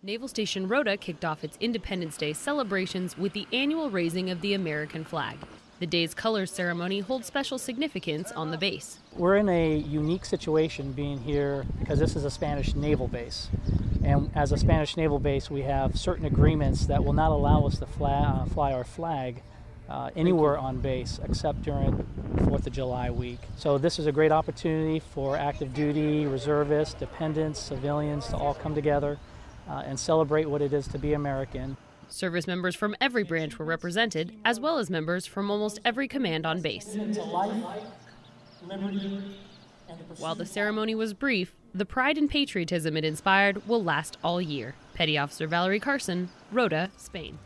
Naval Station Rota kicked off its Independence Day celebrations with the annual raising of the American flag. The day's colors ceremony holds special significance on the base. We're in a unique situation being here because this is a Spanish naval base. And as a Spanish naval base, we have certain agreements that will not allow us to fly, uh, fly our flag uh, anywhere on base except during 4th of July week. So this is a great opportunity for active duty, reservists, dependents, civilians to all come together uh, and celebrate what it is to be American. Service members from every branch were represented, as well as members from almost every command on base. While the ceremony was brief, the pride and patriotism it inspired will last all year. Petty Officer Valerie Carson, Rota, Spain.